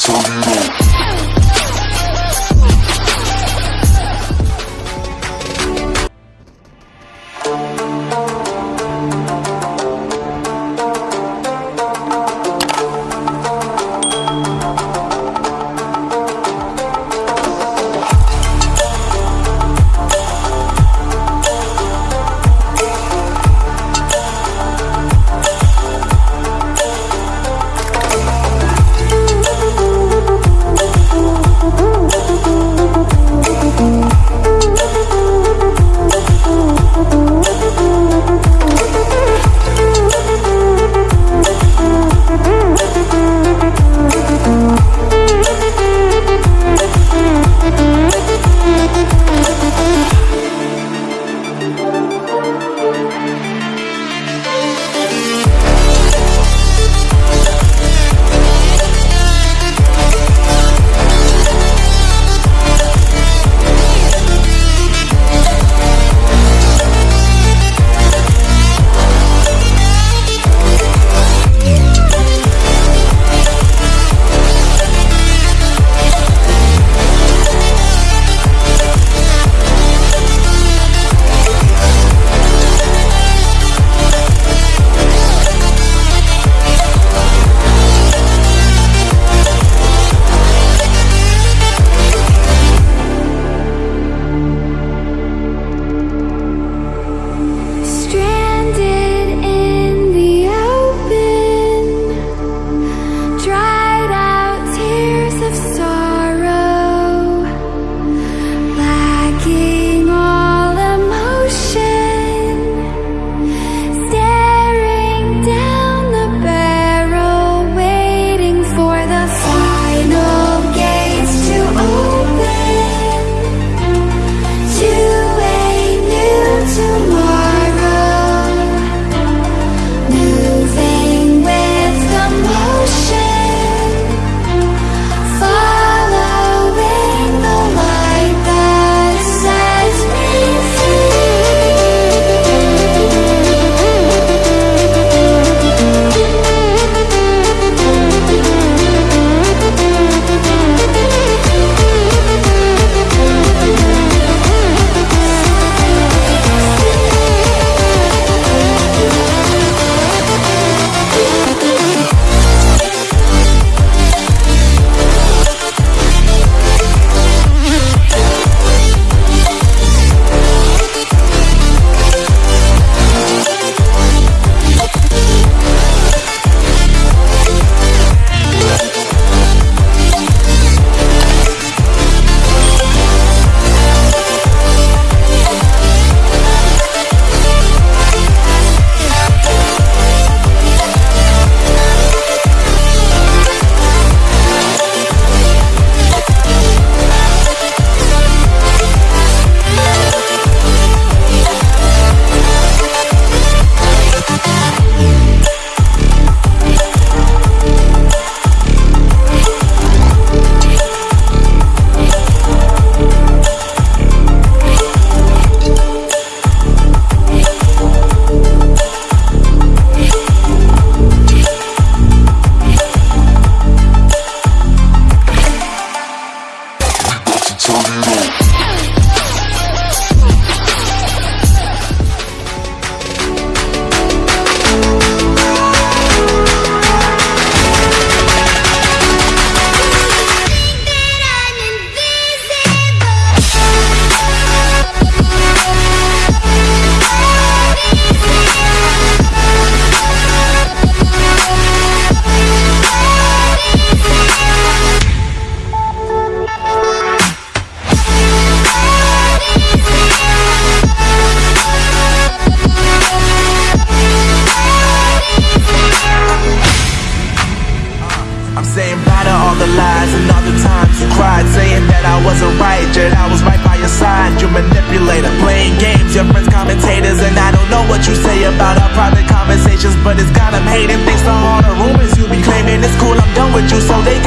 Turn it on. hating things to all the rumors you be claiming. It's cool, I'm done with you, so they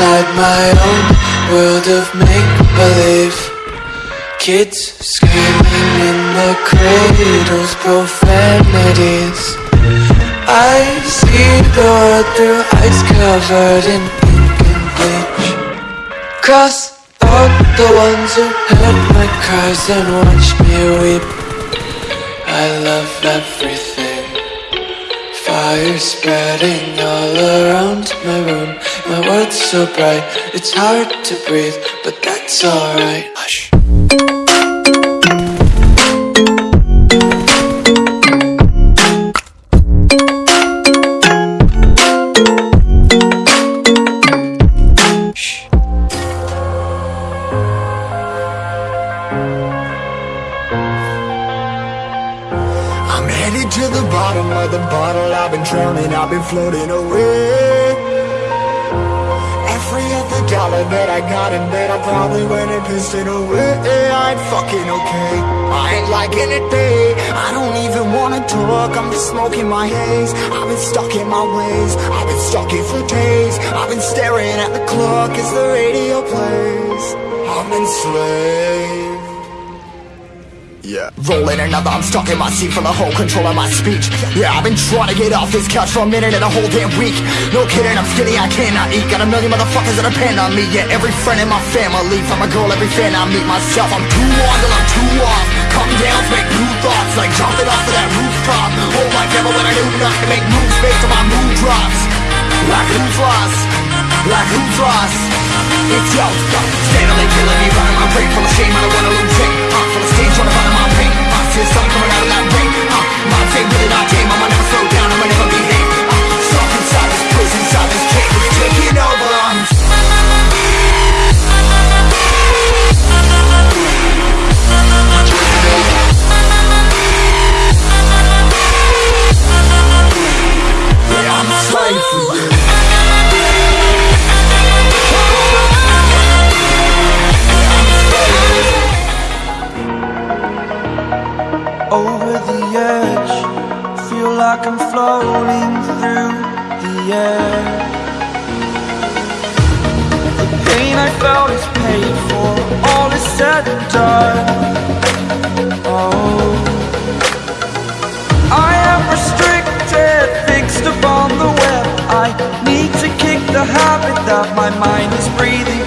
inside my own world of make-believe. Kids screaming in the cradles, profanities. I see the world through eyes covered in ink and bleach. Cross out the ones who heard my cries and watched me weep. I love everything. Fire spreading all around my room. My world's so bright, it's hard to breathe, but that's alright. Hush. I'm headed to the bottom of the bottle. I've been drowning, I've been floating wanna. I'm just smoking my haze. I've been stuck in my ways. I've been stuck here for days. I've been staring at the clock as the radio plays. I'm enslaved. Yeah. Rolling another, I'm stuck in my seat for the whole control of my speech. Yeah, I've been trying to get off this couch for a minute and a whole damn week. No kidding, I'm skinny, I cannot eat. Got a million motherfuckers that depend on me. Yeah, every friend in my family. From a girl, every fan I meet myself. I'm too on till I'm too off. Come down, make new thoughts, like jumping off of that rooftop. Oh my devil, when I do nothing, make moves based on my mood drops. Like who's lost? Like who's lost? It's yo, steadily killing me, running my brain full of shame. I don't wanna lose it. Feel like I'm floating through the air. The pain I felt is paid for, all is said and done. Oh, I am restricted, fixed upon the web. I need to kick the habit that my mind is breathing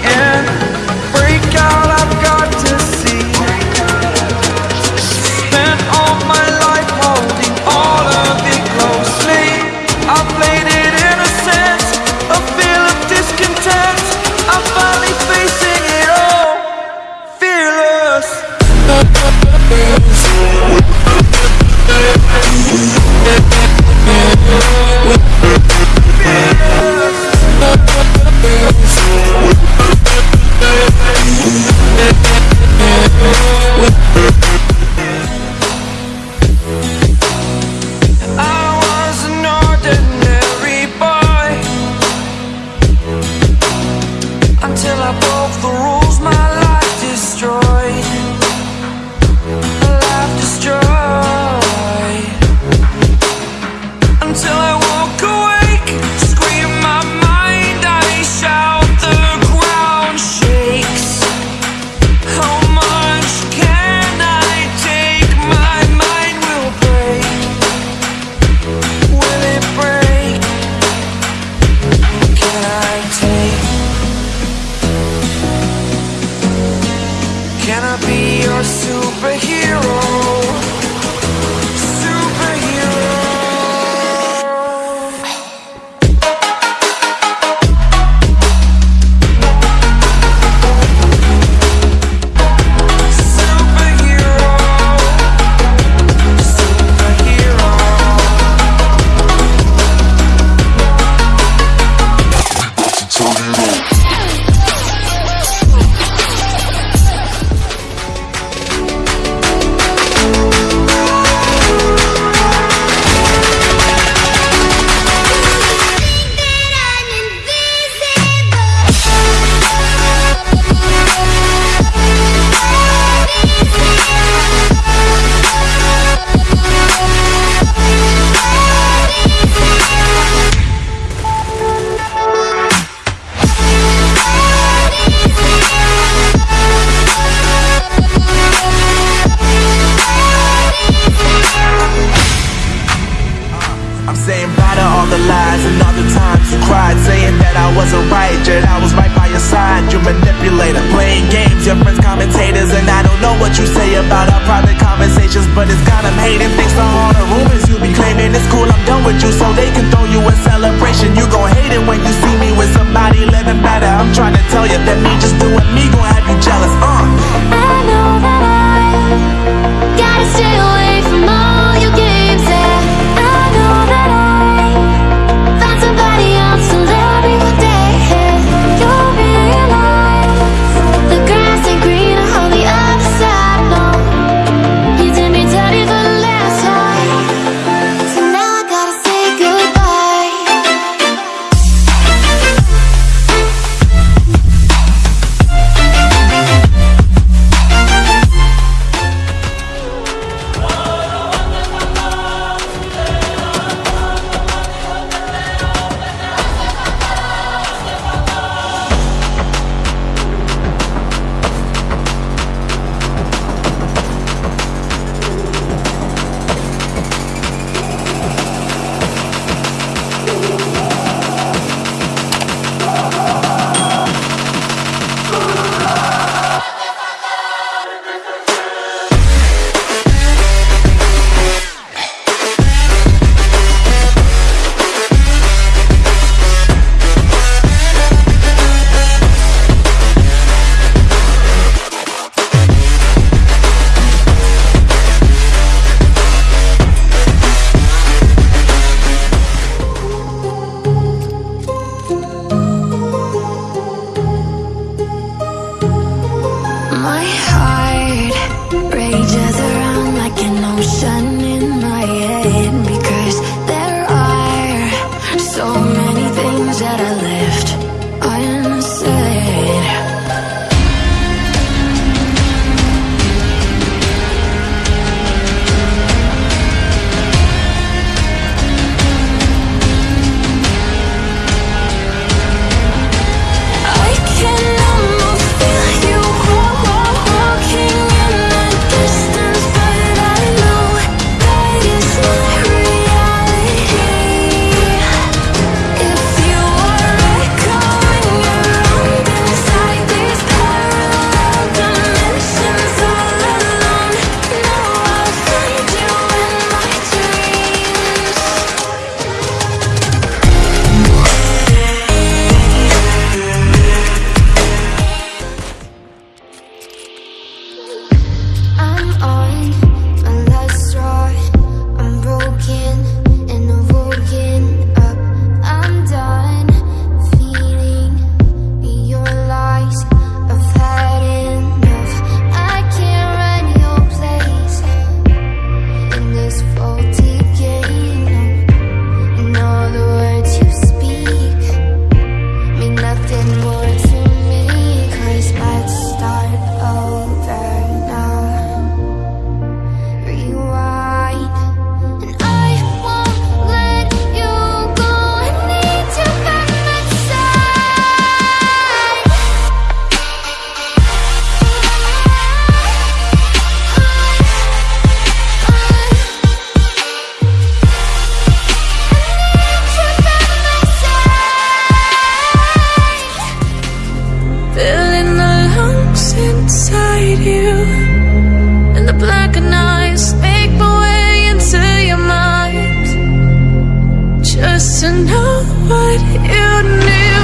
Just to know what you knew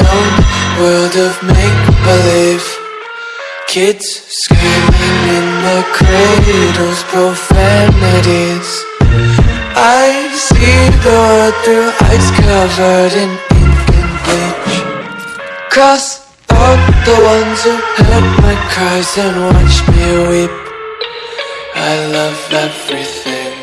own world of make-believe. Kids screaming in the cradles, profanities. I see the world through eyes covered in ink and bleach. Cross out the ones who heard my cries and watched me weep. I love everything